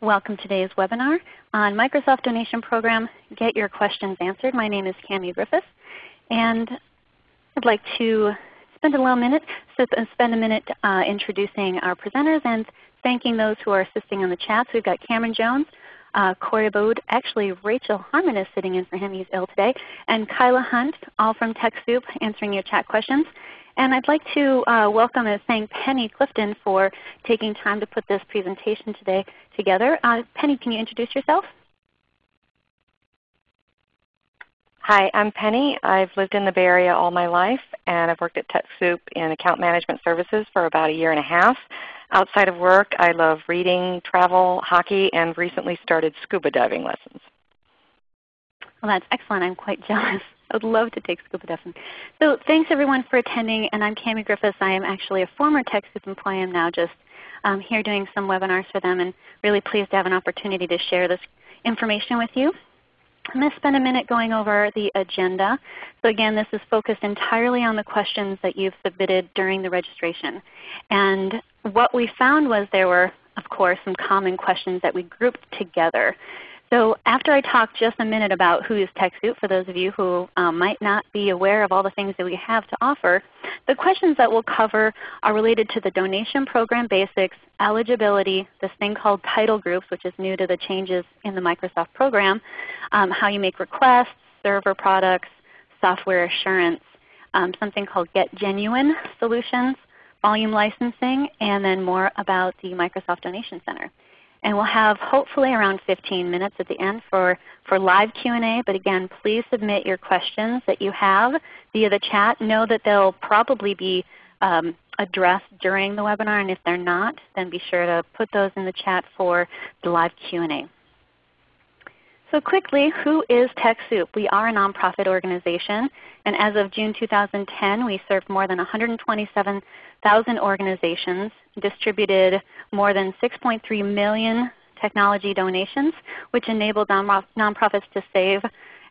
Welcome to today's webinar on Microsoft Donation Program, Get Your Questions Answered. My name is Cami Griffiths, and I'd like to spend a little minute, spend a minute uh, introducing our presenters and thanking those who are assisting in the chat. So we've got Cameron Jones, uh, Corey Bode, actually Rachel Harmon is sitting in for him, he's ill today, and Kyla Hunt, all from TechSoup answering your chat questions. And I'd like to uh, welcome and thank Penny Clifton for taking time to put this presentation today together. Uh, Penny, can you introduce yourself? Hi, I'm Penny. I've lived in the Bay Area all my life, and I've worked at TechSoup in account management services for about a year and a half. Outside of work, I love reading, travel, hockey, and recently started scuba diving lessons. Well, that's excellent. I'm quite jealous. I would love to take scuba diving. So thanks everyone for attending. And I'm Cami Griffiths. I am actually a former TechSoup employee. I'm now just um, here doing some webinars for them and really pleased to have an opportunity to share this information with you. I'm going to spend a minute going over the agenda. So again, this is focused entirely on the questions that you've submitted during the registration. And what we found was there were, of course, some common questions that we grouped together. So after I talk just a minute about who is TechSoup, for those of you who um, might not be aware of all the things that we have to offer, the questions that we'll cover are related to the donation program basics, eligibility, this thing called title groups, which is new to the changes in the Microsoft program, um, how you make requests, server products, software assurance, um, something called Get Genuine Solutions, volume licensing, and then more about the Microsoft Donation Center. And we'll have hopefully around 15 minutes at the end for, for live Q&A. But again, please submit your questions that you have via the chat. Know that they'll probably be um, addressed during the webinar. And if they're not, then be sure to put those in the chat for the live Q&A. So quickly, who is TechSoup? We are a nonprofit organization. And as of June 2010, we served more than 127,000 organizations, distributed more than 6.3 million technology donations, which enabled nonprofits to save,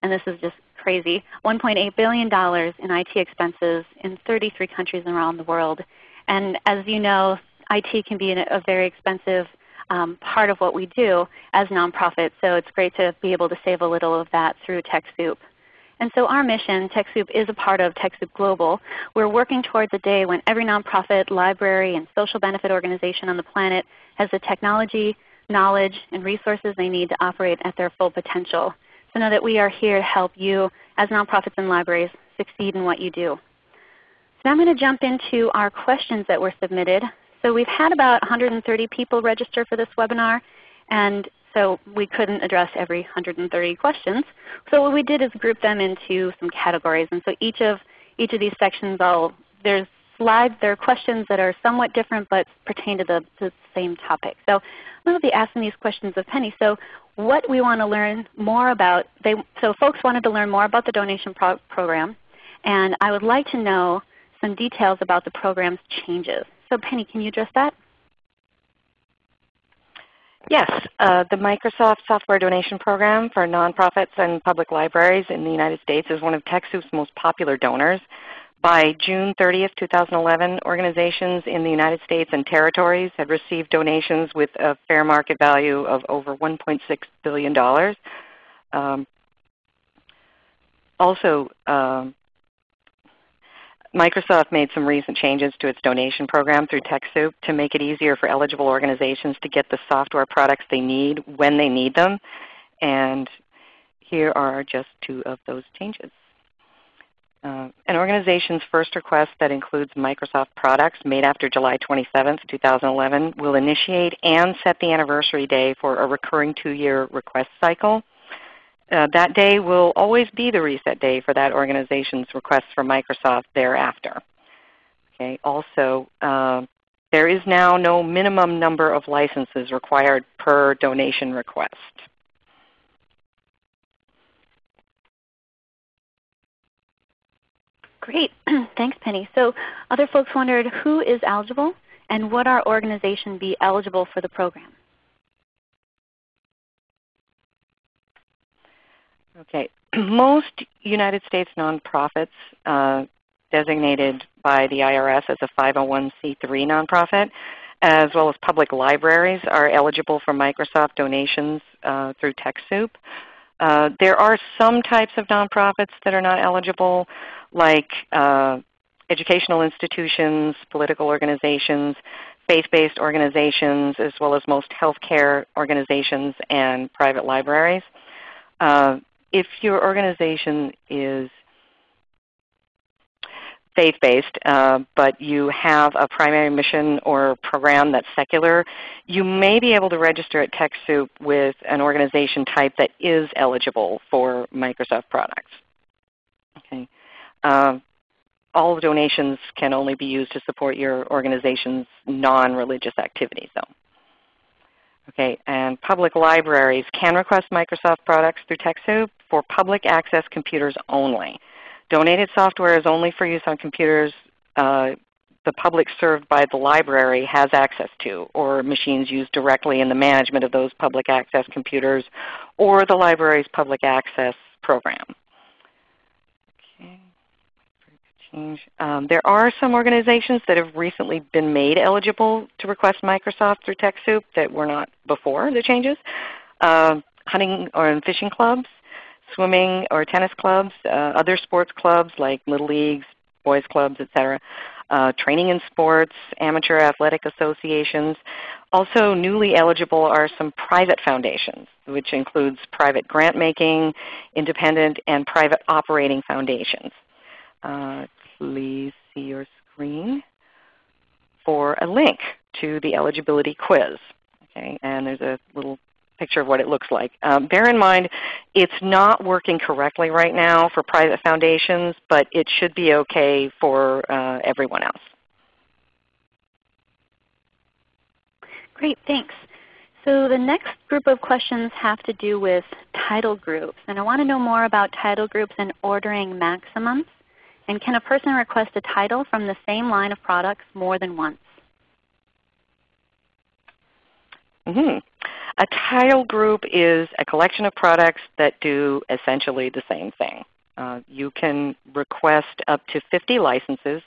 and this is just crazy, $1.8 billion in IT expenses in 33 countries around the world. And as you know, IT can be a very expensive um, part of what we do as nonprofits. So it's great to be able to save a little of that through TechSoup. And so our mission, TechSoup, is a part of TechSoup Global. We're working towards a day when every nonprofit, library, and social benefit organization on the planet has the technology, knowledge, and resources they need to operate at their full potential. So know that we are here to help you as nonprofits and libraries succeed in what you do. So now I'm going to jump into our questions that were submitted. So we've had about 130 people register for this webinar, and so we couldn't address every 130 questions. So what we did is group them into some categories. And so each of, each of these sections, all, there's slides, there are questions that are somewhat different but pertain to the, the same topic. So I'm going to be asking these questions of Penny. So what we want to learn more about, they, so folks wanted to learn more about the donation pro program. And I would like to know some details about the program's changes. So Penny, can you address that? Yes, uh, the Microsoft Software Donation Program for nonprofits and public libraries in the United States is one of TechSoup's most popular donors. By June 30, 2011, organizations in the United States and territories had received donations with a fair market value of over $1.6 billion. Um, also, um, Microsoft made some recent changes to its donation program through TechSoup to make it easier for eligible organizations to get the software products they need when they need them. And here are just two of those changes. Uh, an organization's first request that includes Microsoft products made after July 27, 2011 will initiate and set the anniversary day for a recurring two-year request cycle. Uh, that day will always be the reset day for that organization's requests for Microsoft thereafter. Okay. Also, uh, there is now no minimum number of licenses required per donation request. Great. Thanks, Penny. So other folks wondered who is eligible and would our organization be eligible for the program? Okay. Most United States nonprofits uh, designated by the IRS as a 501c3 nonprofit as well as public libraries are eligible for Microsoft donations uh, through TechSoup. Uh, there are some types of nonprofits that are not eligible, like uh, educational institutions, political organizations, faith-based organizations, as well as most healthcare organizations and private libraries. Uh, if your organization is faith-based, uh, but you have a primary mission or program that's secular, you may be able to register at TechSoup with an organization type that is eligible for Microsoft products. Okay. Uh, all donations can only be used to support your organization's non-religious activities though. Okay, and public libraries can request Microsoft products through TechSoup for public access computers only. Donated software is only for use on computers uh, the public served by the library has access to, or machines used directly in the management of those public access computers, or the library's public access program. Okay. Um, there are some organizations that have recently been made eligible to request Microsoft through TechSoup that were not before the changes. Uh, hunting or fishing clubs, swimming or tennis clubs, uh, other sports clubs like little leagues, boys clubs, etc. Uh, training in sports, amateur athletic associations. Also newly eligible are some private foundations, which includes private grant making, independent, and private operating foundations. Uh, please see your screen for a link to the eligibility quiz. Okay, and there's a little picture of what it looks like. Um, bear in mind, it's not working correctly right now for private foundations, but it should be okay for uh, everyone else. Great, thanks. So the next group of questions have to do with title groups. And I want to know more about title groups and ordering maximums. And can a person request a title from the same line of products more than once? Mm -hmm. A title group is a collection of products that do essentially the same thing. Uh, you can request up to 50 licenses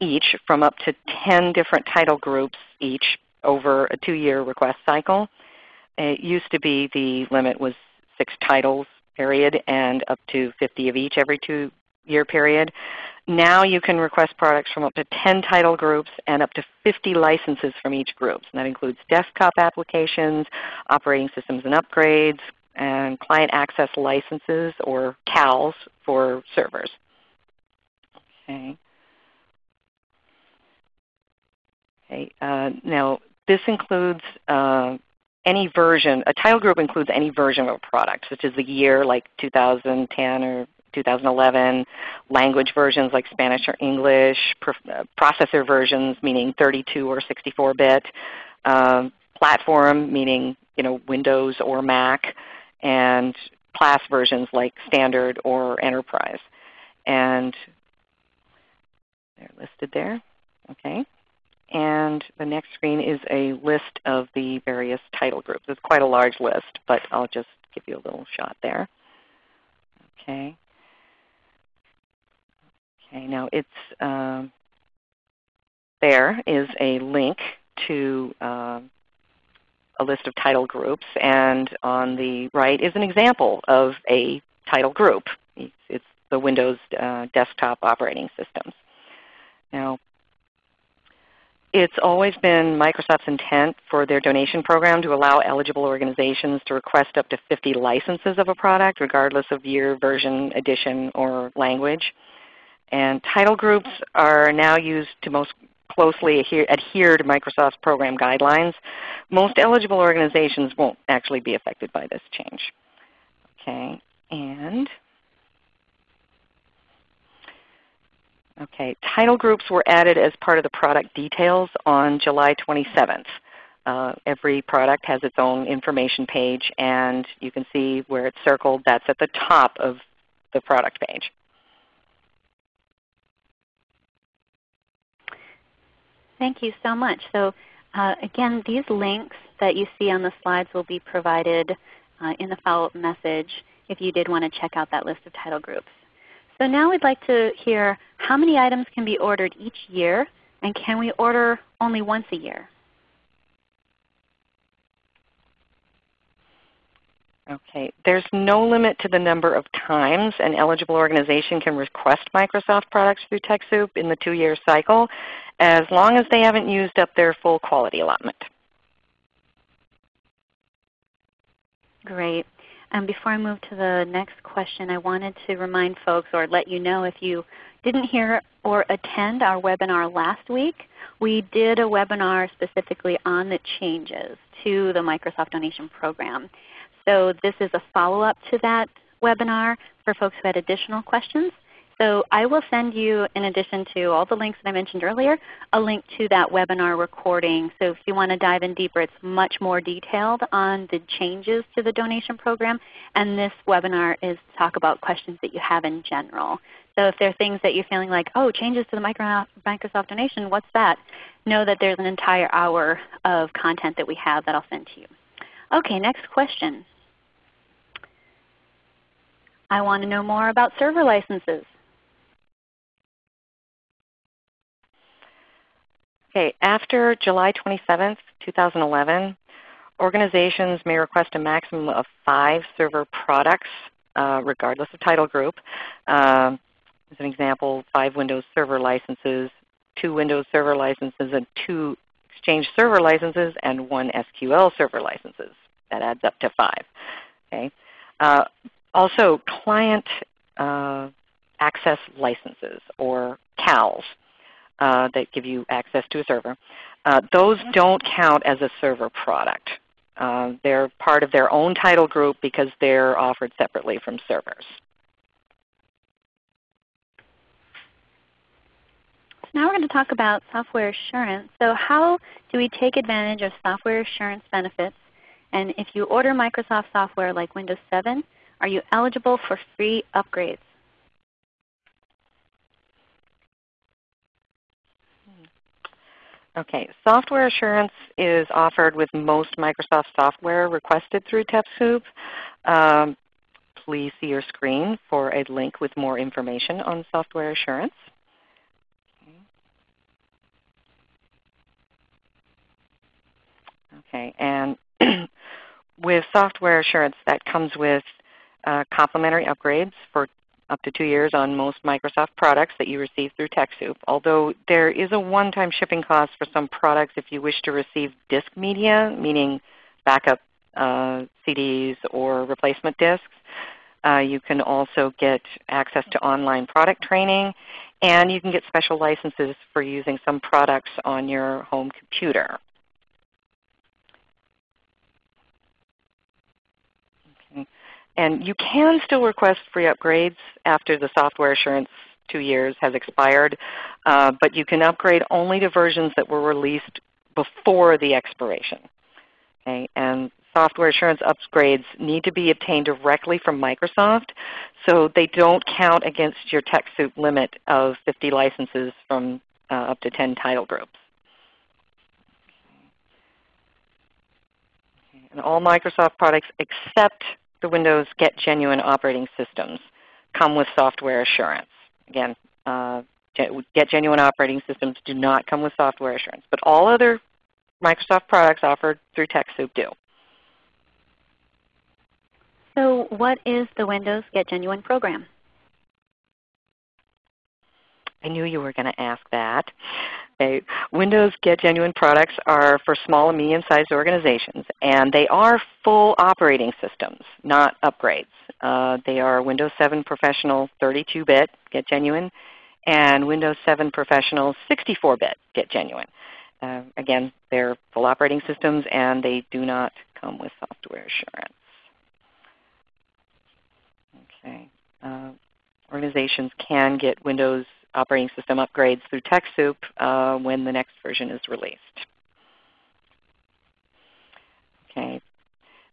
each from up to 10 different title groups each over a two-year request cycle. It used to be the limit was 6 titles period and up to 50 of each every two-year period. Now you can request products from up to 10 title groups and up to 50 licenses from each group. And that includes desktop applications, operating systems and upgrades, and client access licenses or CALs for servers. Okay. Okay. Uh, now this includes uh, any version, a title group includes any version of a product, such as the year like 2010 or 2011, language versions like Spanish or English, uh, processor versions meaning 32 or 64-bit, um, platform meaning you know, Windows or Mac, and class versions like Standard or Enterprise. And they're listed there. Okay. And the next screen is a list of the various title groups. It's quite a large list, but I'll just give you a little shot there. Okay. Okay, now it's uh, there is a link to uh, a list of title groups, and on the right is an example of a title group. It's, it's the Windows uh, desktop operating systems. Now, it's always been Microsoft's intent for their donation program to allow eligible organizations to request up to 50 licenses of a product regardless of year, version, edition, or language. And title groups are now used to most closely adhere, adhere to Microsoft's program guidelines. Most eligible organizations won't actually be affected by this change. Okay, and okay, title groups were added as part of the product details on July 27th. Uh, every product has its own information page, and you can see where it's circled. That's at the top of the product page. Thank you so much. So uh, again, these links that you see on the slides will be provided uh, in the follow-up message if you did want to check out that list of title groups. So now we'd like to hear how many items can be ordered each year and can we order only once a year? Okay. There's no limit to the number of times an eligible organization can request Microsoft products through TechSoup in the two-year cycle as long as they haven't used up their full quality allotment. Great. And before I move to the next question, I wanted to remind folks or let you know if you didn't hear or attend our webinar last week, we did a webinar specifically on the changes to the Microsoft Donation Program. So this is a follow-up to that webinar for folks who had additional questions. So I will send you, in addition to all the links that I mentioned earlier, a link to that webinar recording. So if you want to dive in deeper, it's much more detailed on the changes to the donation program. And this webinar is to talk about questions that you have in general. So if there are things that you're feeling like, oh, changes to the Microsoft donation, what's that? Know that there's an entire hour of content that we have that I'll send to you. Okay, next question. I want to know more about server licenses. Okay, after July 27, 2011, organizations may request a maximum of five server products uh, regardless of title group. Um, as an example, five Windows Server licenses, two Windows Server licenses, and two Exchange Server licenses, and one SQL Server licenses. That adds up to five. Okay. Uh, also, client uh, access licenses or CALs uh, that give you access to a server. Uh, those don't count as a server product. Uh, they're part of their own title group because they're offered separately from servers. Now we're going to talk about software assurance. So how do we take advantage of software assurance benefits? And if you order Microsoft software like Windows 7, are you eligible for free upgrades? Okay, software assurance is offered with most Microsoft software requested through TechSoup. Um, please see your screen for a link with more information on software assurance. Okay, and with software assurance that comes with uh, complimentary upgrades for up to two years on most Microsoft products that you receive through TechSoup. Although there is a one-time shipping cost for some products if you wish to receive disk media, meaning backup uh, CDs or replacement disks. Uh, you can also get access to online product training, and you can get special licenses for using some products on your home computer. And you can still request free upgrades after the software assurance two years has expired, uh, but you can upgrade only to versions that were released before the expiration. Okay? And software assurance upgrades need to be obtained directly from Microsoft, so they don't count against your TechSoup limit of 50 licenses from uh, up to 10 title groups. And all Microsoft products except the Windows Get Genuine operating systems come with software assurance. Again, uh, Get Genuine operating systems do not come with software assurance, but all other Microsoft products offered through TechSoup do. So what is the Windows Get Genuine program? I knew you were going to ask that. Okay. Windows Get Genuine products are for small and medium-sized organizations, and they are full operating systems, not upgrades. Uh, they are Windows 7 Professional 32-bit Get Genuine and Windows 7 Professional 64-bit Get Genuine. Uh, again, they're full operating systems, and they do not come with software assurance. Okay. Uh, organizations can get Windows operating system upgrades through TechSoup uh, when the next version is released. Okay.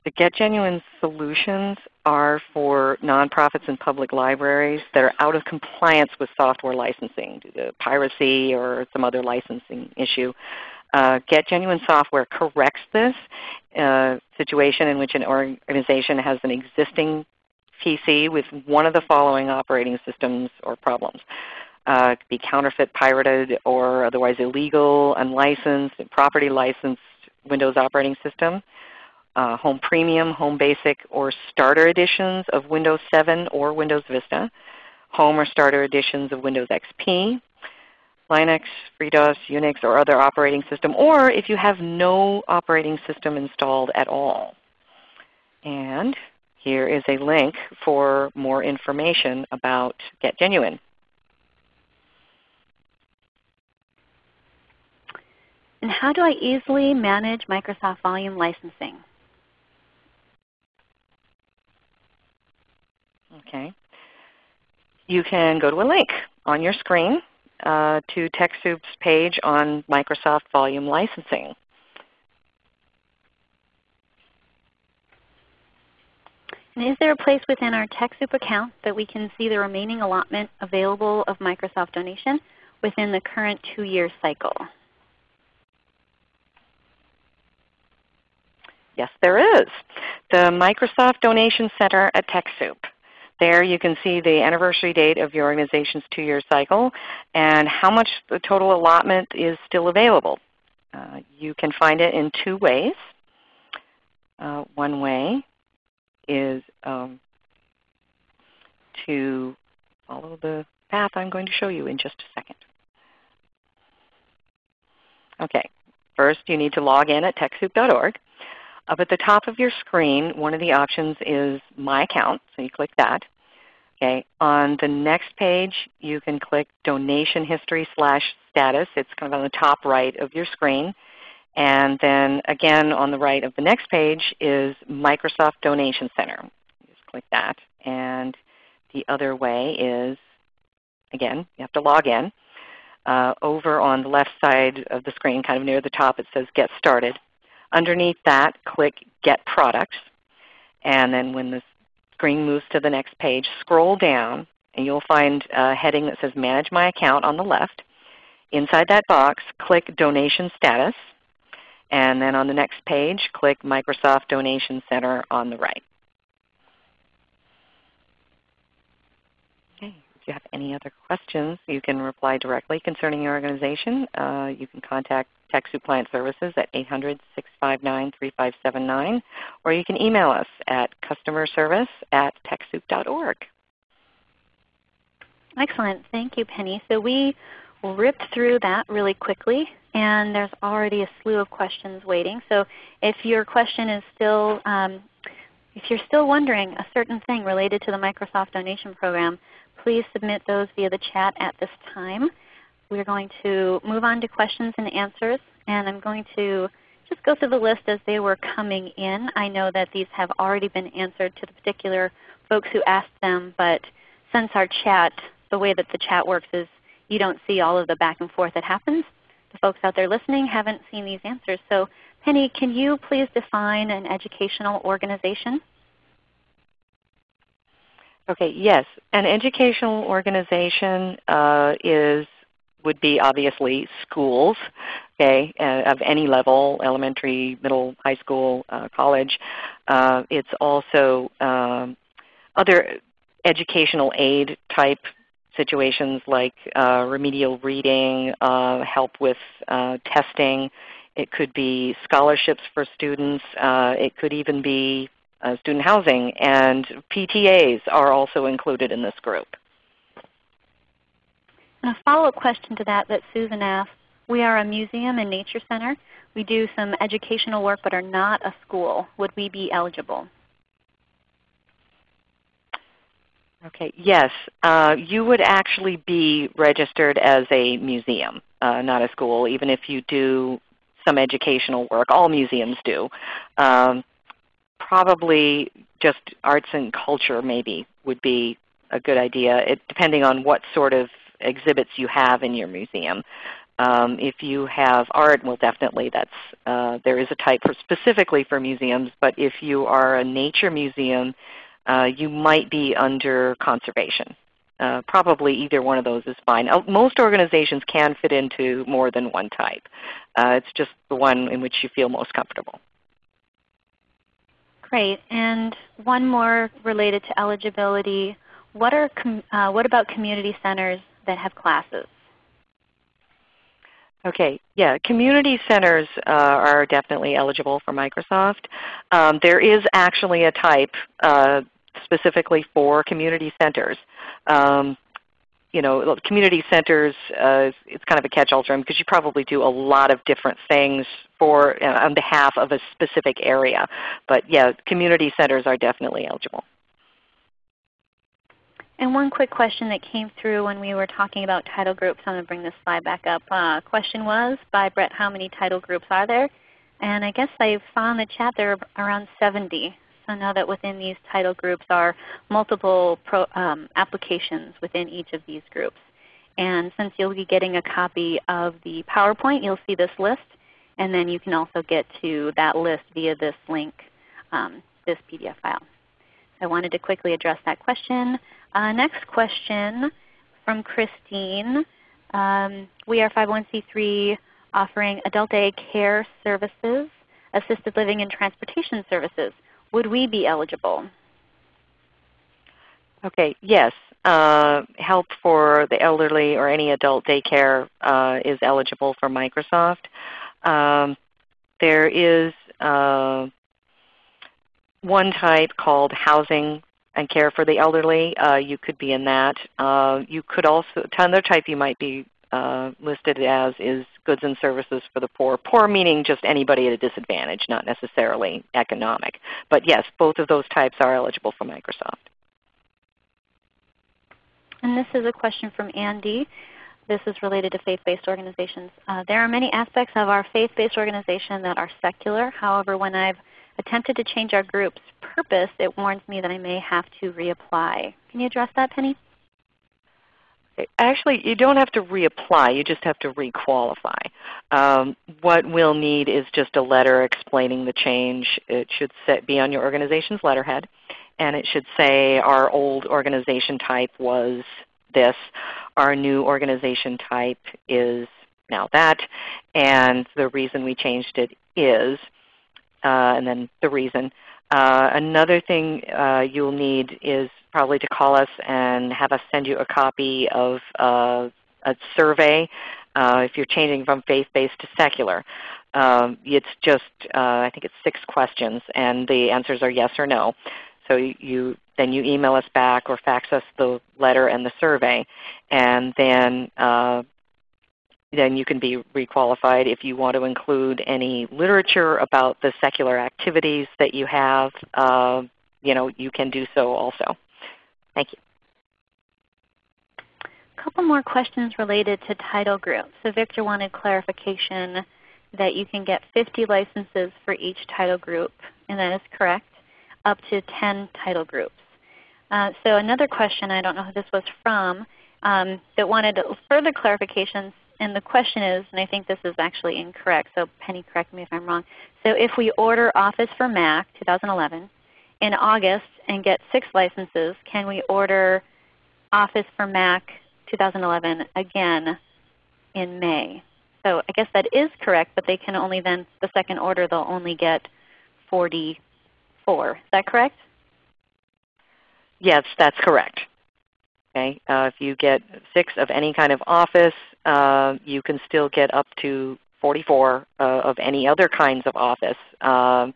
The Get Genuine solutions are for nonprofits and public libraries that are out of compliance with software licensing due to piracy or some other licensing issue. Uh, Get Genuine software corrects this uh, situation in which an organization has an existing PC with one of the following operating systems or problems uh, be counterfeit, pirated, or otherwise illegal, unlicensed, property licensed Windows operating system. uh, Home Premium, Home Basic, or Starter editions of Windows 7 or Windows Vista, Home or Starter editions of Windows XP, Linux, FreeDOS, Unix, or other operating system, or if you have no operating system installed at all. And here is a link for more information about Get Genuine. And how do I easily manage Microsoft Volume licensing? Okay. You can go to a link on your screen uh, to TechSoup's page on Microsoft Volume Licensing. And is there a place within our TechSoup account that we can see the remaining allotment available of Microsoft donation within the current two-year cycle? Yes, there is. The Microsoft Donation Center at TechSoup. There you can see the anniversary date of your organization's two-year cycle and how much the total allotment is still available. Uh, you can find it in two ways. Uh, one way is um, to follow the path I'm going to show you in just a second. Okay, first you need to log in at TechSoup.org. Up at the top of your screen, one of the options is My Account, so you click that. Okay. On the next page, you can click Donation History slash Status. It's kind of on the top right of your screen. And then again on the right of the next page is Microsoft Donation Center. Just click that. And the other way is, again, you have to log in. Uh, over on the left side of the screen, kind of near the top, it says Get Started. Underneath that, click Get Products. And then when the screen moves to the next page, scroll down and you'll find a heading that says Manage My Account on the left. Inside that box, click Donation Status. And then on the next page, click Microsoft Donation Center on the right. Okay. If you have any other questions, you can reply directly concerning your organization. Uh, you can contact TechSoup Client Services at 800-659-3579, or you can email us at customerservice at TechSoup.org. Excellent. Thank you, Penny. So we ripped through that really quickly, and there's already a slew of questions waiting. So if your question is still, um, if you're still wondering a certain thing related to the Microsoft Donation Program, please submit those via the chat at this time. We're going to move on to questions and answers, and I'm going to just go through the list as they were coming in. I know that these have already been answered to the particular folks who asked them, but since our chat, the way that the chat works is you don't see all of the back and forth that happens. The folks out there listening haven't seen these answers. So Penny, can you please define an educational organization? Okay, yes. An educational organization uh, is would be obviously schools okay, uh, of any level, elementary, middle, high school, uh, college. Uh, it's also um, other educational aid type situations like uh, remedial reading, uh, help with uh, testing. It could be scholarships for students. it could even be student housing. And PTAs are also included in this group. A follow-up question to that that Susan asked, we are a museum and nature center. We do some educational work but are not a school. Would we be eligible? Okay, yes. Uh, you would actually be registered as a museum, uh, not a school, even if you do some educational work. All museums do. Um, probably just arts and culture maybe would be a good idea, it, depending on what sort of exhibits you have in your museum. Um, if you have art, well definitely that's, uh, there is a type for specifically for museums, but if you are a nature museum, uh, you might be under conservation. Uh, probably either one of those is fine. Uh, most organizations can fit into more than one type. Uh, it's just the one in which you feel most comfortable. Great. And one more related to eligibility. What, are uh, what about community centers that have classes? Okay, yeah, community centers uh, are definitely eligible for Microsoft. Um, there is actually a type uh, specifically for community centers. Um, you know, community centers, uh, it's kind of a catch-all term because you probably do a lot of different things for uh, on behalf of a specific area. But yeah, community centers are definitely eligible. And one quick question that came through when we were talking about title groups, I'm going to bring this slide back up. Uh, question was by Brett, how many title groups are there? And I guess I saw in the chat there are around 70. So now that within these title groups are multiple pro, um, applications within each of these groups. And since you'll be getting a copy of the PowerPoint, you'll see this list. And then you can also get to that list via this link, um, this PDF file. I wanted to quickly address that question. Uh, next question from Christine. Um, we are 501c3 offering adult day care services, assisted living and transportation services. Would we be eligible? Okay, yes. Uh, help for the elderly or any adult daycare uh, is eligible for Microsoft. Um, there is uh, one type called housing and care for the elderly. Uh, you could be in that. Uh, you could also, another type you might be uh, listed as is goods and services for the poor. Poor meaning just anybody at a disadvantage, not necessarily economic. But yes, both of those types are eligible for Microsoft. And this is a question from Andy. This is related to faith-based organizations. Uh, there are many aspects of our faith-based organization that are secular. However, when I've attempted to change our group's purpose, it warns me that I may have to reapply. Can you address that, Penny? Actually, you don't have to reapply. You just have to requalify. Um, what we'll need is just a letter explaining the change. It should set, be on your organization's letterhead, and it should say our old organization type was this. Our new organization type is now that, and the reason we changed it is and then the reason. Uh, another thing uh, you'll need is probably to call us and have us send you a copy of uh, a survey uh, if you're changing from faith-based to secular. Um, it's just, uh, I think it's six questions, and the answers are yes or no. So you, then you email us back or fax us the letter and the survey, and then then you can be requalified. If you want to include any literature about the secular activities that you have, uh, you know, you can do so also. Thank you. A couple more questions related to title groups. So Victor wanted clarification that you can get 50 licenses for each title group, and that is correct, up to 10 title groups. Uh, so another question, I don't know who this was from, um, that wanted further clarification and the question is, and I think this is actually incorrect, so Penny correct me if I'm wrong. So if we order Office for Mac 2011 in August and get six licenses, can we order Office for Mac 2011 again in May? So I guess that is correct, but they can only then, the second order, they'll only get 44. Is that correct? Yes, that's correct. Okay. Uh, if you get six of any kind of office, uh, you can still get up to 44 uh, of any other kinds of office um,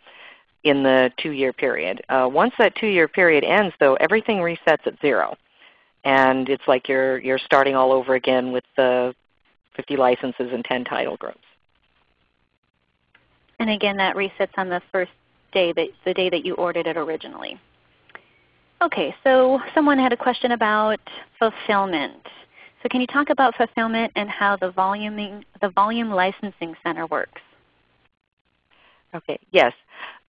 in the two-year period. Uh, once that two-year period ends, though, everything resets at zero. And it's like you're, you're starting all over again with the 50 licenses and 10 title groups. And again, that resets on the first day, that, the day that you ordered it originally. Okay, so someone had a question about fulfillment. So can you talk about fulfillment and how the, voluming, the volume licensing center works? Okay, yes.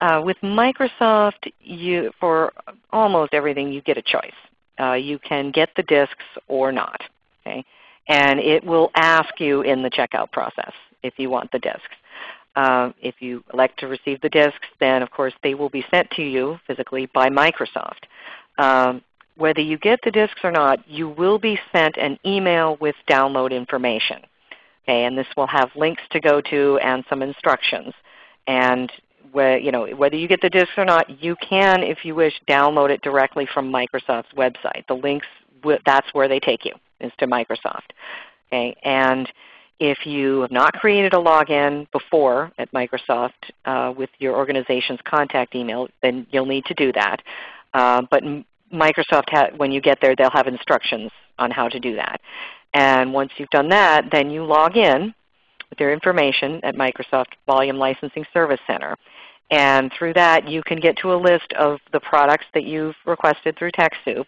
Uh, with Microsoft, you, for almost everything you get a choice. Uh, you can get the disks or not. Okay? And it will ask you in the checkout process if you want the disks. Uh, if you elect to receive the disks, then of course they will be sent to you physically by Microsoft. Um, whether you get the disks or not, you will be sent an email with download information. Okay, and this will have links to go to and some instructions. And you know, whether you get the disks or not, you can, if you wish, download it directly from Microsoft's website. The links, that's where they take you, is to Microsoft. Okay, and If you have not created a login before at Microsoft uh, with your organization's contact email, then you'll need to do that. Uh, but Microsoft, when you get there, they'll have instructions on how to do that. And once you've done that, then you log in with your information at Microsoft Volume Licensing Service Center. And through that, you can get to a list of the products that you've requested through TechSoup.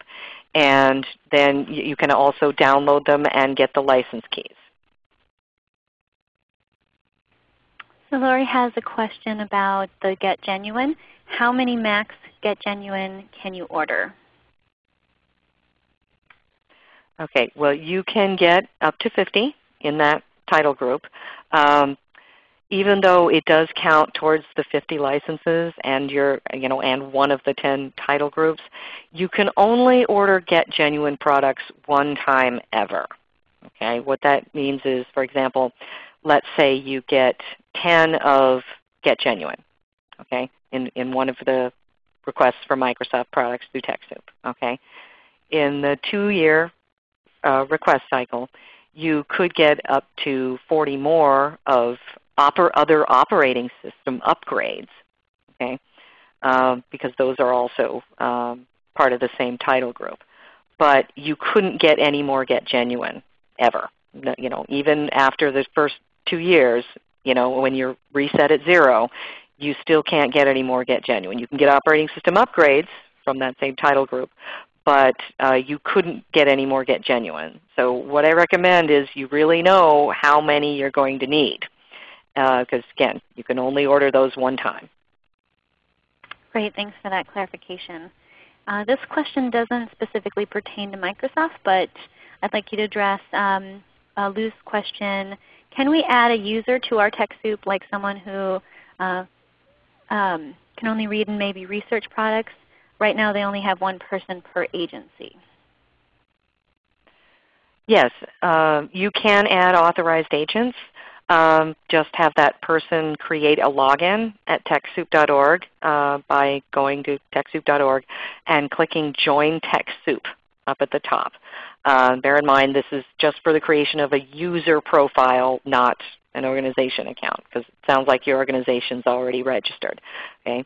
And then you can also download them and get the license keys. So Lori has a question about the Get Genuine. How many Macs Get Genuine can you order? Okay, well you can get up to 50 in that title group. Um, even though it does count towards the 50 licenses and your, you know, and one of the 10 title groups, you can only order Get Genuine products one time ever. Okay, what that means is, for example, let's say you get 10 of Get Genuine okay, in, in one of the requests for Microsoft products through TechSoup. Okay. In the two-year uh, request cycle, you could get up to 40 more of oper other operating system upgrades, okay, um, because those are also um, part of the same title group. But you couldn't get any more Get Genuine ever. You know, even after the first two years, you know, when you're reset at zero, you still can't get any more Get Genuine. You can get operating system upgrades from that same title group, but uh, you couldn't get any more Get Genuine. So what I recommend is you really know how many you're going to need because uh, again, you can only order those one time. Great, thanks for that clarification. Uh, this question doesn't specifically pertain to Microsoft, but I'd like you to address um, a loose question. Can we add a user to our TechSoup like someone who uh, um, can only read and maybe research products? Right now they only have one person per agency. Yes, uh, you can add authorized agents um, just have that person create a login at TechSoup.org uh, by going to TechSoup.org and clicking Join TechSoup up at the top. Uh, bear in mind this is just for the creation of a user profile, not an organization account, because it sounds like your organization is already registered. Okay?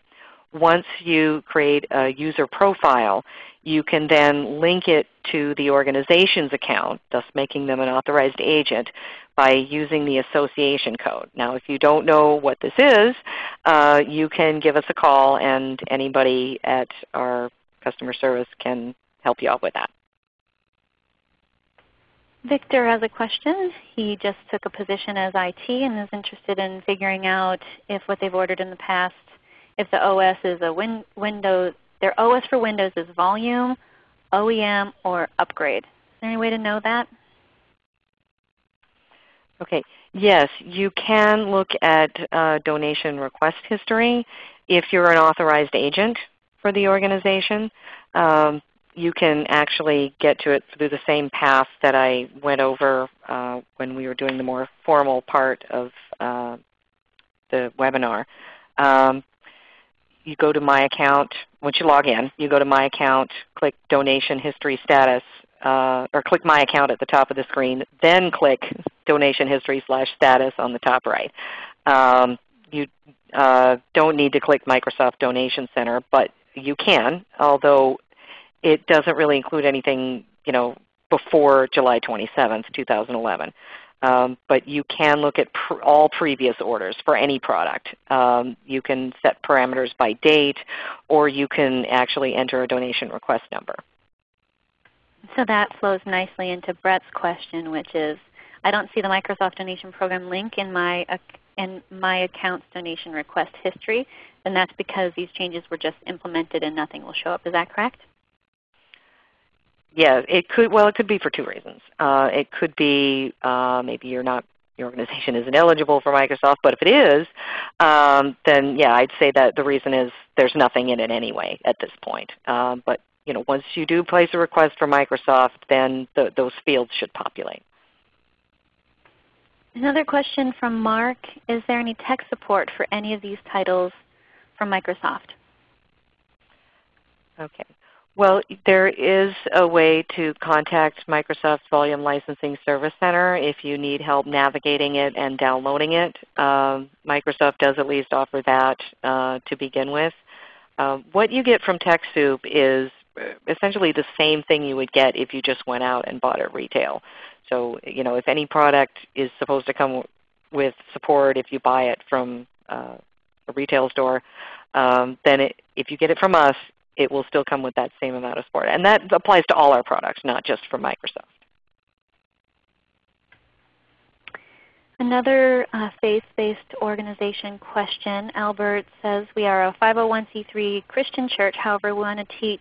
Once you create a user profile, you can then link it to the organization's account, thus making them an authorized agent by using the association code. Now if you don't know what this is, uh, you can give us a call and anybody at our customer service can help you out with that. Victor has a question. He just took a position as IT and is interested in figuring out if what they've ordered in the past, if the OS is a win Windows, their OS for Windows is volume, OEM, or upgrade. Is there any way to know that? Okay. Yes, you can look at uh, donation request history if you're an authorized agent for the organization. Um, you can actually get to it through the same path that I went over uh, when we were doing the more formal part of uh, the webinar. Um, you go to My Account. Once you log in, you go to My Account, click Donation History Status, uh, or click My Account at the top of the screen, then click Donation History slash Status on the top right. Um, you uh, don't need to click Microsoft Donation Center, but you can, although it doesn't really include anything you know, before July 27, 2011. Um, but you can look at pr all previous orders for any product. Um, you can set parameters by date, or you can actually enter a donation request number. So that flows nicely into Brett's question, which is, I don't see the Microsoft Donation Program link in my, in my account's donation request history, and that's because these changes were just implemented and nothing will show up. Is that correct? Yeah, it could. Well, it could be for two reasons. Uh, it could be uh, maybe you're not your organization isn't eligible for Microsoft, but if it is, um, then yeah, I'd say that the reason is there's nothing in it anyway at this point. Um, but you know, once you do place a request for Microsoft, then the, those fields should populate. Another question from Mark, is there any tech support for any of these titles from Microsoft? Okay. Well, there is a way to contact Microsoft Volume Licensing Service Center if you need help navigating it and downloading it. Um, Microsoft does at least offer that uh, to begin with. Uh, what you get from TechSoup is essentially the same thing you would get if you just went out and bought it retail. So you know, if any product is supposed to come with support if you buy it from uh, a retail store, um, then it, if you get it from us, it will still come with that same amount of support. And that applies to all our products, not just for Microsoft. Another uh, faith-based organization question. Albert says, we are a 501c3 Christian church. However, we want to teach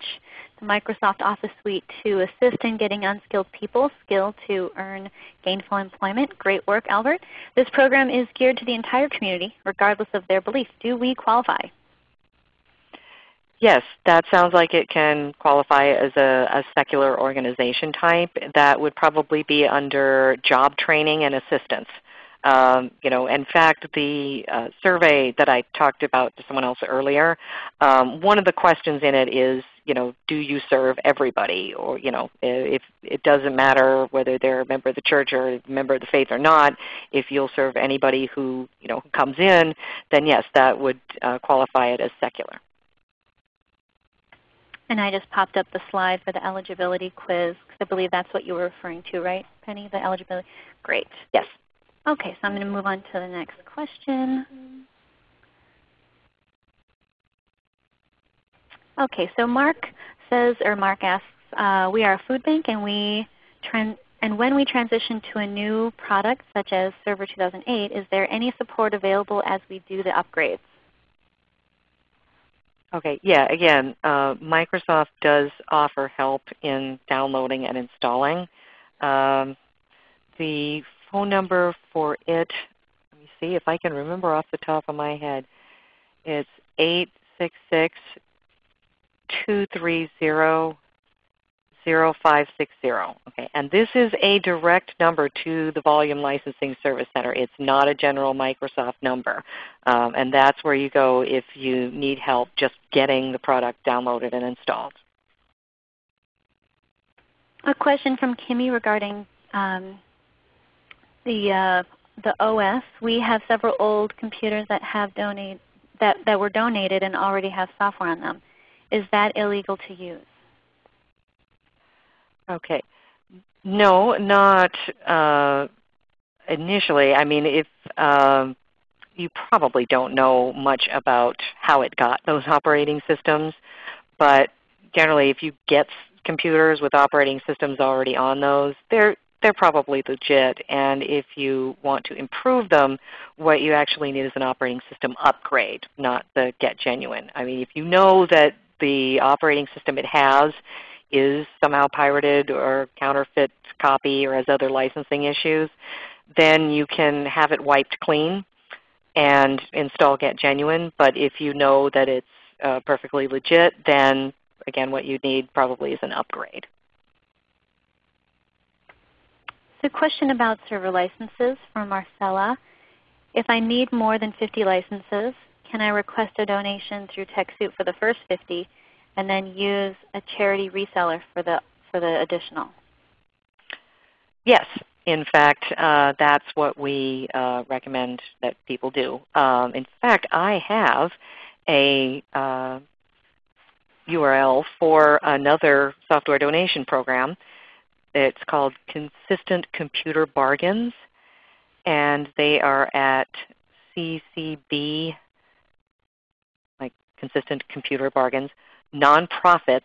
the Microsoft Office Suite to assist in getting unskilled people skilled to earn gainful employment. Great work, Albert. This program is geared to the entire community, regardless of their belief. Do we qualify? Yes, that sounds like it can qualify as a, a, secular organization type. That would probably be under job training and assistance. Um, you know, in fact, the uh, survey that I talked about to someone else earlier, um, one of the questions in it is, you know, do you serve everybody? Or you know, if it doesn't matter whether they're a member of the church or a member of the faith or not, if you'll serve anybody who you know comes in, then yes, that would uh, qualify it as secular. And I just popped up the slide for the eligibility quiz because I believe that's what you were referring to, right, Penny? The eligibility. Great. Yes. Okay, so I'm going to move on to the next question. Okay, so Mark says, or Mark asks, uh, we are a food bank and we and when we transition to a new product such as Server 2008, is there any support available as we do the upgrades? Okay, yeah, again, uh, Microsoft does offer help in downloading and installing. Um, the phone number for it, let me see if I can remember off the top of my head. It's 866 230 0560. Okay, and this is a direct number to the Volume Licensing Service Center. It's not a general Microsoft number. Um, and that's where you go if you need help just getting the product downloaded and installed. A question from Kimmy regarding um, the, uh, the OS. We have several old computers that, have donate, that, that were donated and already have software on them. Is that illegal to use? Okay. No, not uh, initially. I mean, if um, you probably don't know much about how it got those operating systems, but generally if you get computers with operating systems already on those, they're they're probably legit. And if you want to improve them, what you actually need is an operating system upgrade, not the Get Genuine. I mean, if you know that the operating system it has is somehow pirated or counterfeit copy or has other licensing issues, then you can have it wiped clean and install Get Genuine. But if you know that it's uh, perfectly legit, then again what you need probably is an upgrade. So question about server licenses from Marcella. If I need more than 50 licenses, can I request a donation through TechSoup for the first 50 and then use a charity reseller for the, for the additional? Yes. In fact, uh, that's what we uh, recommend that people do. Um, in fact, I have a uh, URL for another software donation program. It's called Consistent Computer Bargains, and they are at CCB, like Consistent Computer Bargains, nonprofits,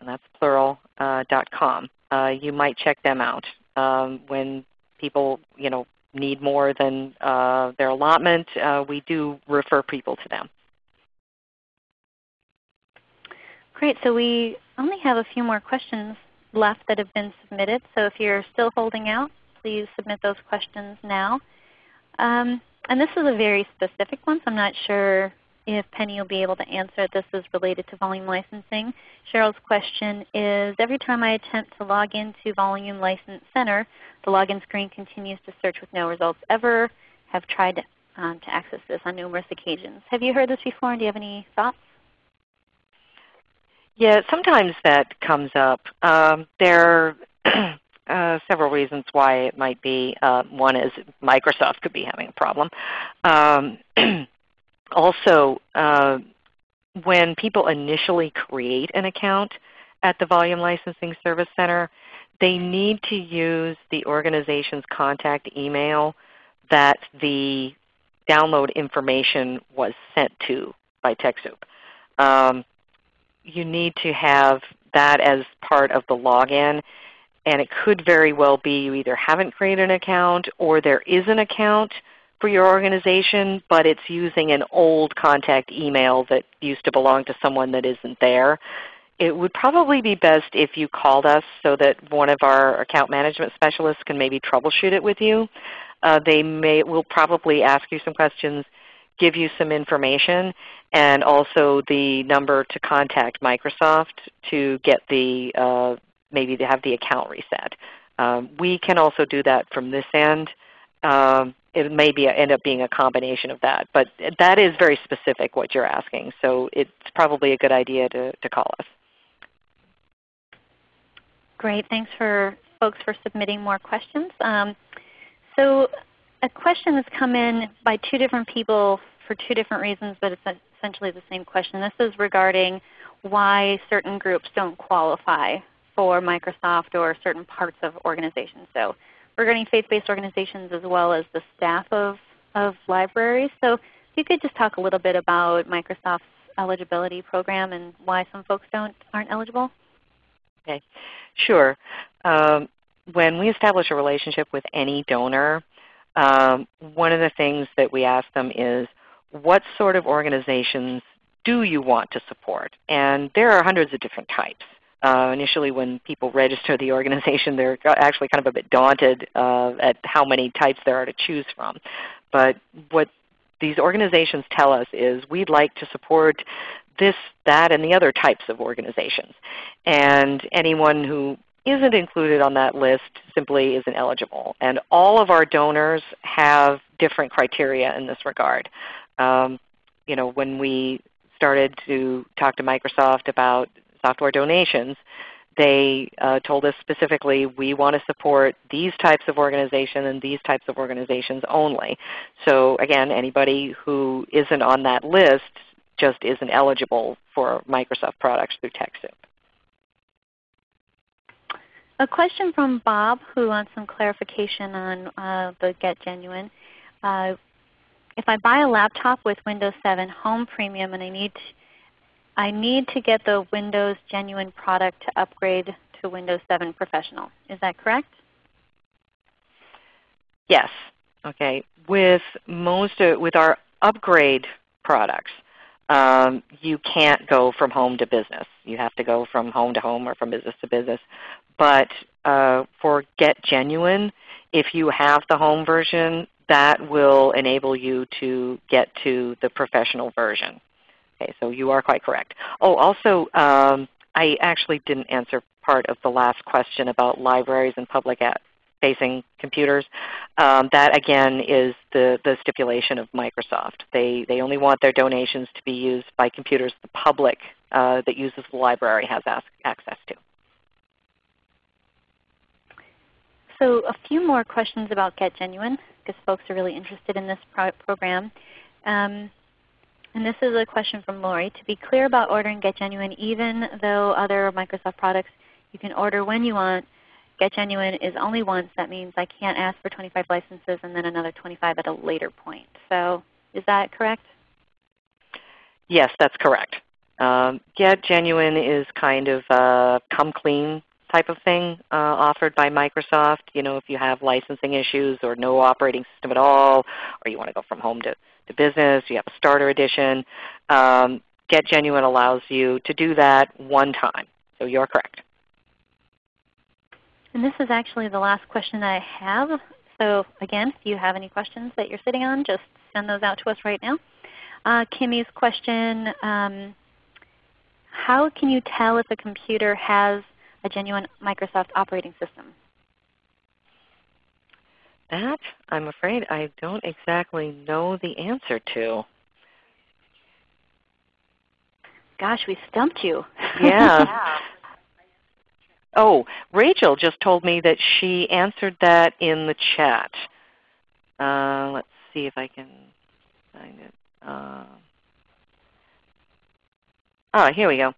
and that's plural, uh, .com. Uh, you might check them out um, when people you know, need more than uh, their allotment. Uh, we do refer people to them. Great. So we only have a few more questions left that have been submitted. So if you're still holding out, please submit those questions now. Um, and this is a very specific one, so I'm not sure if Penny will be able to answer. This is related to volume licensing. Cheryl's question is, every time I attempt to log into Volume License Center, the login screen continues to search with no results ever. Have tried um, to access this on numerous occasions. Have you heard this before and do you have any thoughts? Yeah, sometimes that comes up. Um, there are uh, several reasons why it might be. Uh, one is Microsoft could be having a problem. Um, also, uh, when people initially create an account at the Volume Licensing Service Center, they need to use the organization's contact email that the download information was sent to by TechSoup. Um, you need to have that as part of the login. And it could very well be you either haven't created an account or there is an account for your organization, but it's using an old contact email that used to belong to someone that isn't there. It would probably be best if you called us so that one of our account management specialists can maybe troubleshoot it with you. Uh, they may will probably ask you some questions, give you some information, and also the number to contact Microsoft to get the uh, maybe to have the account reset. Um, we can also do that from this end. Um, it may be end up being a combination of that, but that is very specific what you're asking. So it's probably a good idea to, to call us. Great. Thanks for folks for submitting more questions. Um, so a question has come in by two different people for two different reasons, but it's essentially the same question. This is regarding why certain groups don't qualify for Microsoft or certain parts of organizations. So regarding faith-based organizations as well as the staff of, of libraries. So if you could just talk a little bit about Microsoft's eligibility program and why some folks don't aren't eligible. Okay, sure. Um, when we establish a relationship with any donor, um, one of the things that we ask them is, what sort of organizations do you want to support? And there are hundreds of different types. Uh, initially when people register the organization, they're actually kind of a bit daunted uh, at how many types there are to choose from. But what these organizations tell us is we'd like to support this, that, and the other types of organizations. And anyone who isn't included on that list simply isn't eligible. And all of our donors have different criteria in this regard. Um, you know, when we started to talk to Microsoft about software donations, they uh, told us specifically, we want to support these types of organizations and these types of organizations only. So again, anybody who isn't on that list just isn't eligible for Microsoft products through TechSoup. A question from Bob who wants some clarification on uh, the Get Genuine. Uh, if I buy a laptop with Windows 7 Home Premium and I need to, I need to get the Windows Genuine product to upgrade to Windows 7 Professional. Is that correct? Yes. Okay. With most of, with our upgrade products, um, you can't go from home to business. You have to go from home to home or from business to business. But uh, for Get Genuine, if you have the home version, that will enable you to get to the professional version. Okay, so you are quite correct. Oh, also, um, I actually didn't answer part of the last question about libraries and public facing computers. Um, that again is the, the stipulation of Microsoft. They, they only want their donations to be used by computers the public uh, that uses the library has access to. So a few more questions about Get Genuine because folks are really interested in this pro program. Um, and this is a question from Lori. To be clear about ordering Get Genuine, even though other Microsoft products you can order when you want, Get Genuine is only once. That means I can't ask for 25 licenses and then another 25 at a later point. So is that correct? Yes, that's correct. Um, Get Genuine is kind of a come clean type of thing uh, offered by Microsoft. You know, if you have licensing issues or no operating system at all, or you want to go from home to, to business, you have a starter edition, um, Get Genuine allows you to do that one time. So you're correct. And this is actually the last question I have. So again, if you have any questions that you're sitting on, just send those out to us right now. Uh, Kimmy's question, um, how can you tell if a computer has a genuine Microsoft operating system? That, I'm afraid, I don't exactly know the answer to. Gosh, we stumped you. yeah. Oh, Rachel just told me that she answered that in the chat. Uh, let's see if I can find it. Uh, oh, here we go.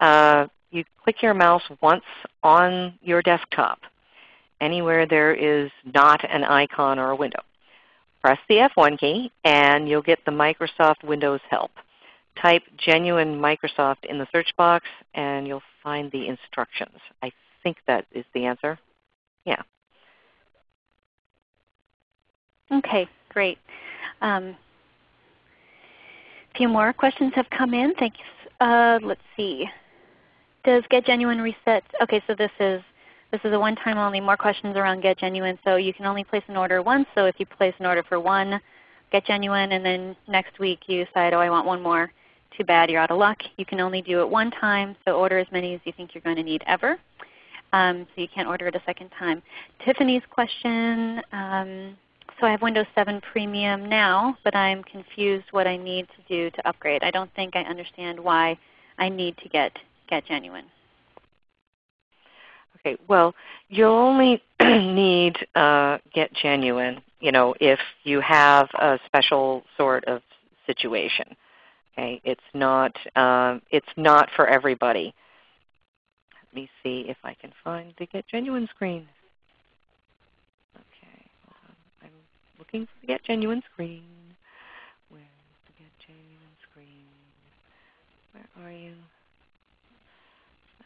Uh, you click your mouse once on your desktop, anywhere there is not an icon or a window. Press the F1 key and you'll get the Microsoft Windows help. Type genuine Microsoft in the search box and you'll find the instructions. I think that is the answer. Yeah. Okay, great. Um, a few more questions have come in. Thanks. Uh, let's see. Does Get Genuine reset? Okay, so this is this is a one-time only. More questions around Get Genuine. So you can only place an order once. So if you place an order for one Get Genuine and then next week you decide, oh I want one more, too bad, you're out of luck. You can only do it one time. So order as many as you think you're going to need ever. Um, so you can't order it a second time. Tiffany's question, um, so I have Windows 7 Premium now, but I'm confused what I need to do to upgrade. I don't think I understand why I need to get, get Genuine. Okay, well you'll only need uh, Get Genuine you know, if you have a special sort of situation. Okay, it's not, um, it's not for everybody. Let me see if I can find the Get Genuine screen. Okay, I'm looking for the Get Genuine screen. Where's the Get Genuine screen? Where are you?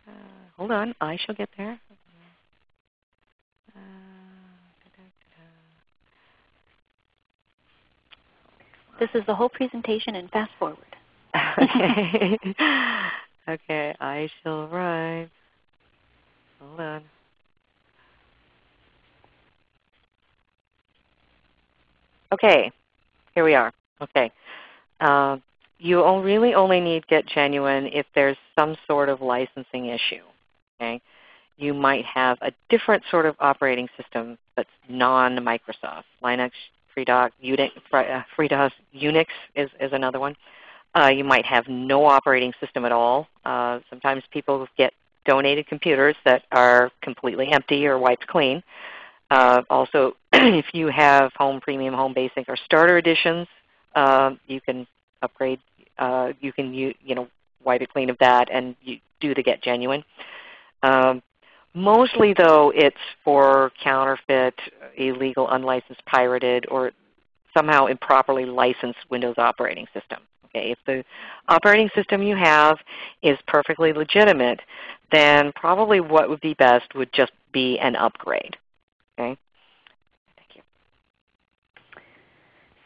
Uh, hold on, I shall get there. Uh, this is the whole presentation and fast forward. okay. okay, I shall arrive. Hold on. Okay, here we are. Okay. Uh, you really only need Get Genuine if there's some sort of licensing issue. Okay? You might have a different sort of operating system that's non-Microsoft. Linux, FreeDOS, Unix, uh, FreeDOS, Unix is, is another one. Uh, you might have no operating system at all. Uh, sometimes people get donated computers that are completely empty or wiped clean. Uh, also, if you have Home Premium, Home Basic, or Starter editions, uh, you can upgrade. Uh, you can you, you know wipe it clean of that and you do the Get Genuine. Um, mostly though, it's for counterfeit, illegal, unlicensed, pirated, or somehow improperly licensed Windows operating system. Okay, if the operating system you have is perfectly legitimate, then probably what would be best would just be an upgrade. Okay. Thank you.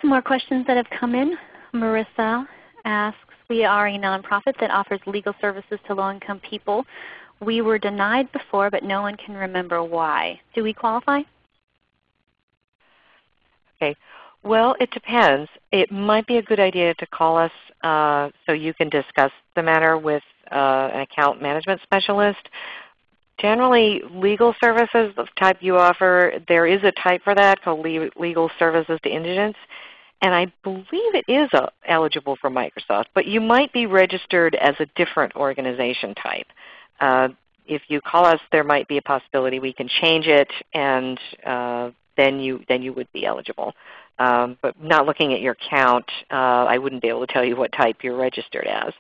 Some more questions that have come in. Marissa asks, we are a nonprofit that offers legal services to low-income people. We were denied before, but no one can remember why. Do we qualify? Okay. Well, it depends. It might be a good idea to call us uh, so you can discuss the matter with uh, an account management specialist. Generally, legal services, the type you offer, there is a type for that called Legal Services to Indigents. And I believe it is uh, eligible for Microsoft, but you might be registered as a different organization type. Uh, if you call us, there might be a possibility we can change it, and uh, then you then you would be eligible. Um, but not looking at your count, uh, I wouldn't be able to tell you what type you're registered as.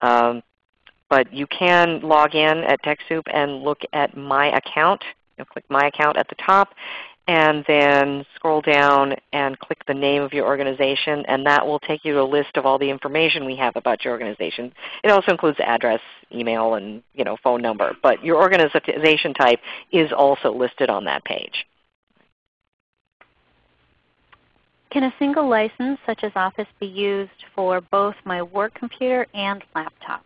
Um, but you can log in at TechSoup and look at My Account. You'll click My Account at the top, and then scroll down and click the name of your organization, and that will take you to a list of all the information we have about your organization. It also includes address, email, and you know, phone number. But your organization type is also listed on that page. Can a single license such as Office be used for both my work computer and laptop?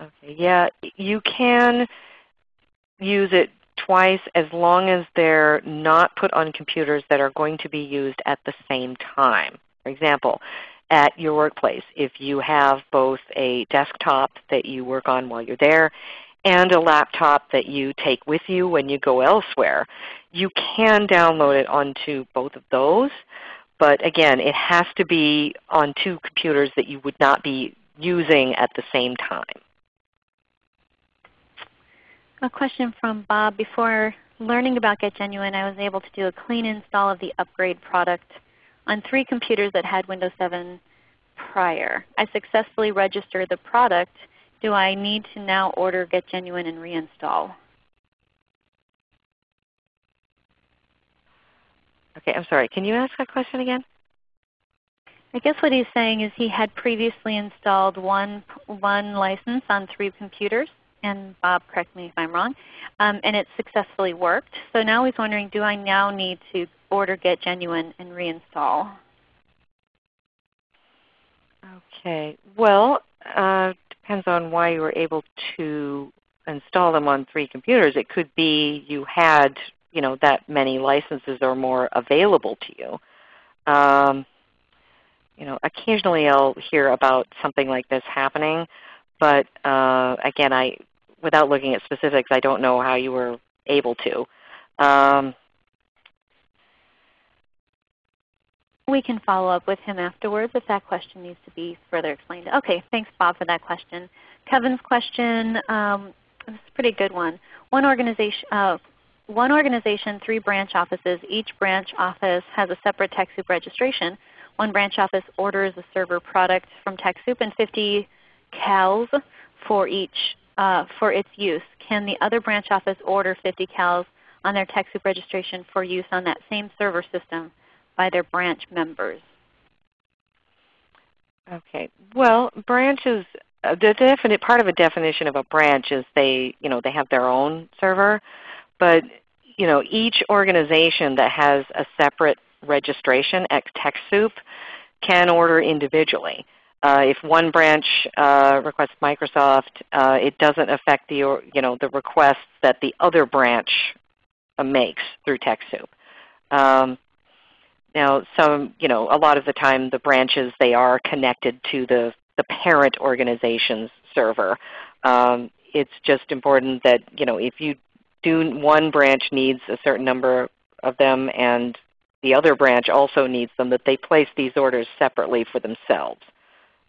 Okay, yeah, you can use it twice as long as they're not put on computers that are going to be used at the same time. For example, at your workplace, if you have both a desktop that you work on while you're there and a laptop that you take with you when you go elsewhere. You can download it onto both of those, but again, it has to be on two computers that you would not be using at the same time. A question from Bob. Before learning about Get Genuine, I was able to do a clean install of the upgrade product on three computers that had Windows 7 prior. I successfully registered the product. Do I need to now order Get Genuine and reinstall? Okay, I'm sorry. Can you ask that question again? I guess what he's saying is he had previously installed one, one license on three computers and Bob, correct me if I'm wrong, um, and it successfully worked. So now he's wondering, do I now need to order Get Genuine and reinstall? Okay. Well, uh, depends on why you were able to install them on three computers. It could be you had you know, that many licenses or more available to you. Um, you know, occasionally I'll hear about something like this happening, but uh, again, I without looking at specifics, I don't know how you were able to. Um, we can follow up with him afterwards if that question needs to be further explained. Okay, thanks Bob for that question. Kevin's question, um, this is a pretty good one. One organization, uh, one organization, three branch offices. Each branch office has a separate TechSoup registration. One branch office orders a server product from TechSoup and 50 CALs for each uh, for its use. Can the other branch office order 50 CALs on their TechSoup registration for use on that same server system by their branch members? Okay. Well, branches, uh, the definite part of a definition of a branch is they, you know, they have their own server, but you know, each organization that has a separate registration at TechSoup can order individually. Uh, if one branch uh, requests Microsoft, uh, it doesn't affect the, you know, the requests that the other branch uh, makes through TechSoup. Um, now, some, you know, a lot of the time the branches they are connected to the the parent organization's server. Um, it's just important that you know if you do one branch needs a certain number of them and the other branch also needs them, that they place these orders separately for themselves.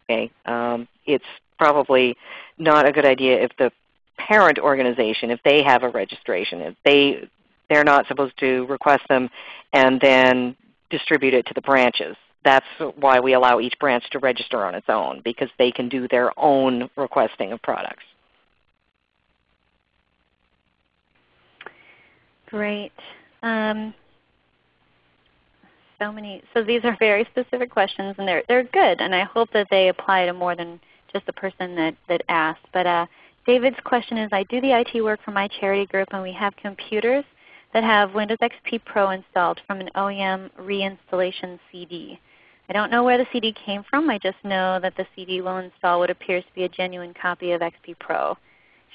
Okay? Um, it's probably not a good idea if the parent organization, if they have a registration, if they, they're not supposed to request them and then distribute it to the branches. That's why we allow each branch to register on its own, because they can do their own requesting of products. Great. Um, so many. So these are very specific questions, and they're they're good, and I hope that they apply to more than just the person that that asked. But uh, David's question is, I do the IT work for my charity group, and we have computers that have Windows XP Pro installed from an OEM reinstallation CD. I don't know where the CD came from. I just know that the CD will install what appears to be a genuine copy of XP Pro.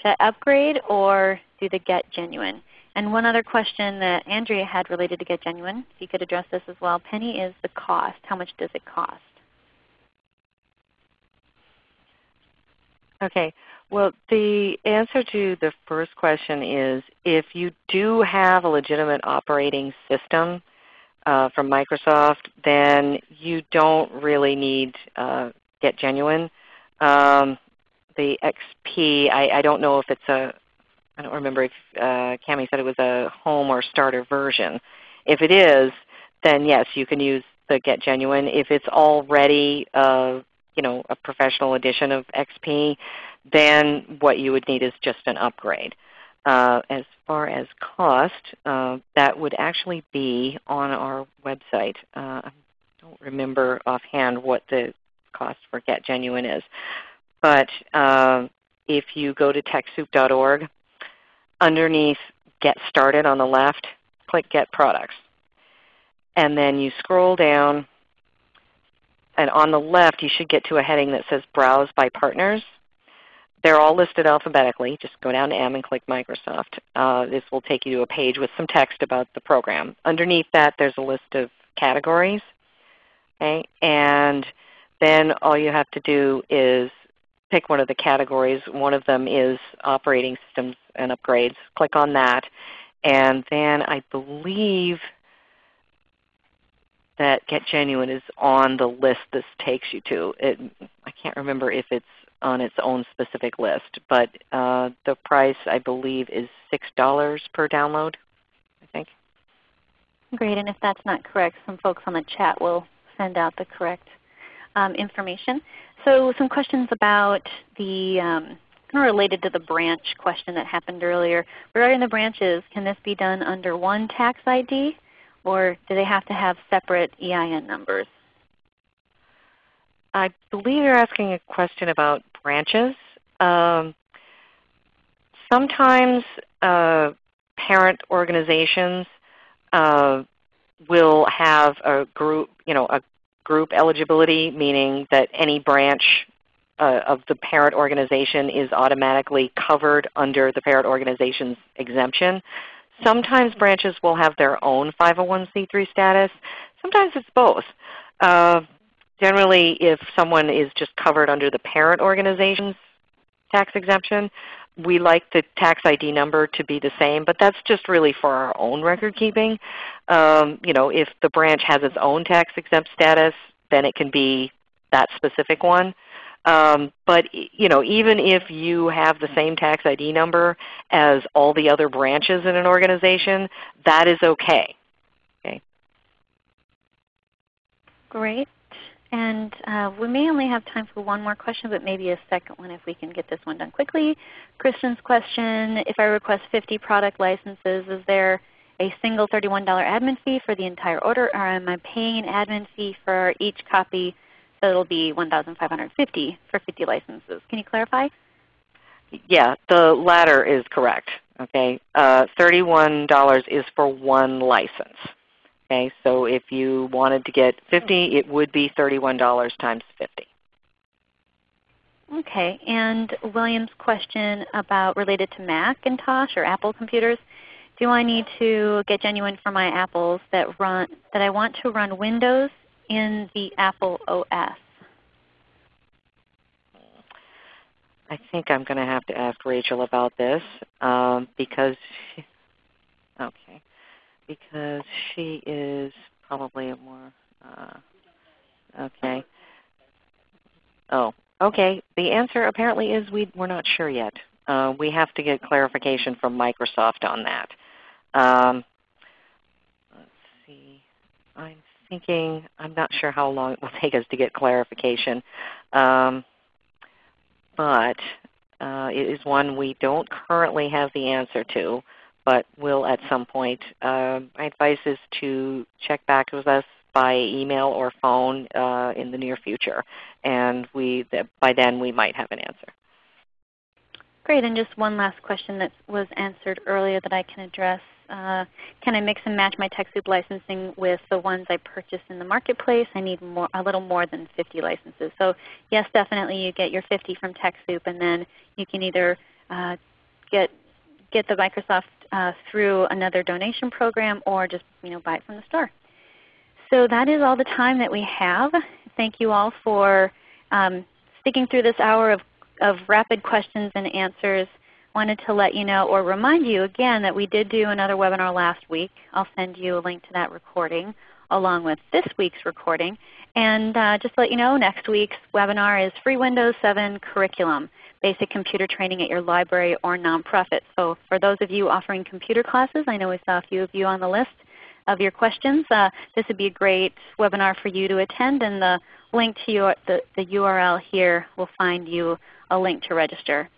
Should I upgrade or do the Get Genuine? And one other question that Andrea had related to Get Genuine, if you could address this as well, Penny, is the cost. How much does it cost? Okay. Well, the answer to the first question is if you do have a legitimate operating system uh, from Microsoft, then you don't really need uh, Get Genuine. Um, the XP, I, I, don't know if it's a, I don't remember if uh, Cami said it was a home or starter version. If it is, then yes, you can use the Get Genuine. If it's already uh, you know, a professional edition of XP, then what you would need is just an upgrade. Uh, as far as cost, uh, that would actually be on our website. Uh, I don't remember offhand what the cost for Get Genuine is. But uh, if you go to TechSoup.org, underneath Get Started on the left, click Get Products. And then you scroll down, and on the left you should get to a heading that says Browse by Partners. They're all listed alphabetically. Just go down to M and click Microsoft. Uh, this will take you to a page with some text about the program. Underneath that there's a list of categories. Okay? And then all you have to do is pick one of the categories. One of them is operating systems and upgrades. Click on that. And then I believe that Get Genuine is on the list this takes you to. It, I can't remember if it's on its own specific list, but uh, the price I believe is $6 per download, I think. Great, and if that's not correct, some folks on the chat will send out the correct um, information. So some questions about the, um, kind of related to the branch question that happened earlier. Regarding the branches, can this be done under one tax ID or do they have to have separate EIN numbers? I believe you're asking a question about branches. Um, sometimes uh, parent organizations uh, will have a group, you know, a group eligibility, meaning that any branch uh, of the parent organization is automatically covered under the parent organization's exemption. Sometimes branches will have their own 501c3 status. Sometimes it's both. Uh, generally, if someone is just covered under the parent organization's tax exemption, we like the tax ID number to be the same, but that's just really for our own record keeping. Um, you know, if the branch has its own tax exempt status, then it can be that specific one. Um, but you know, even if you have the same tax ID number as all the other branches in an organization, that is okay. Okay. Great. And uh, we may only have time for one more question, but maybe a second one if we can get this one done quickly. Kristen's question, if I request 50 product licenses, is there a single $31 admin fee for the entire order, or am I paying an admin fee for each copy so it will be 1,550 for 50 licenses. Can you clarify? Yeah, the latter is correct. Okay, uh, $31 is for one license. Okay, so if you wanted to get 50, it would be $31 times 50. Okay, and William's question about related to Macintosh or Apple computers. Do I need to get genuine for my Apples that run that I want to run Windows in the Apple OS? I think I'm going to have to ask Rachel about this um, because she, okay, because she is probably a more uh, okay. Oh, okay. The answer apparently is we we're not sure yet. Uh, we have to get clarification from Microsoft on that. Um, let's see. I'm thinking, I'm not sure how long it will take us to get clarification. Um, but uh, it is one we don't currently have the answer to, but will at some point. Uh, my advice is to check back with us by email or phone uh, in the near future, and we, by then we might have an answer. Great, and just one last question that was answered earlier that I can address. Uh, can I mix and match my TechSoup licensing with the ones I purchased in the marketplace? I need more, a little more than 50 licenses. So yes, definitely you get your 50 from TechSoup, and then you can either uh, get get the Microsoft uh, through another donation program or just you know buy it from the store. So that is all the time that we have. Thank you all for um, sticking through this hour of, of rapid questions and answers wanted to let you know or remind you again that we did do another webinar last week. I'll send you a link to that recording along with this week's recording. And uh, just to let you know, next week's webinar is Free Windows 7 Curriculum, Basic Computer Training at Your Library or Nonprofit. So for those of you offering computer classes, I know we saw a few of you on the list of your questions. Uh, this would be a great webinar for you to attend, and the link to your, the, the URL here will find you a link to register.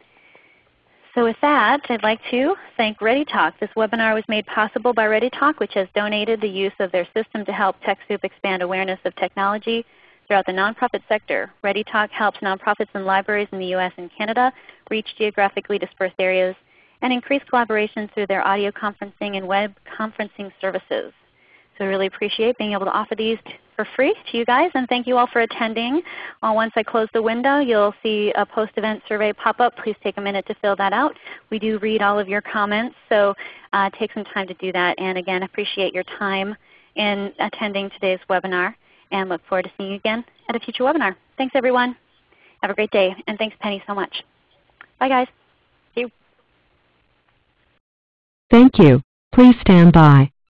So with that, I'd like to thank ReadyTalk. This webinar was made possible by ReadyTalk, which has donated the use of their system to help TechSoup expand awareness of technology throughout the nonprofit sector. ReadyTalk helps nonprofits and libraries in the U.S. and Canada reach geographically dispersed areas and increase collaboration through their audio conferencing and web conferencing services. So I really appreciate being able to offer these for free to you guys. And thank you all for attending. Uh, once I close the window, you'll see a post-event survey pop up. Please take a minute to fill that out. We do read all of your comments, so uh, take some time to do that. And again, appreciate your time in attending today's webinar and look forward to seeing you again at a future webinar. Thanks everyone. Have a great day. And thanks Penny so much. Bye guys. You. Thank you. Please stand by.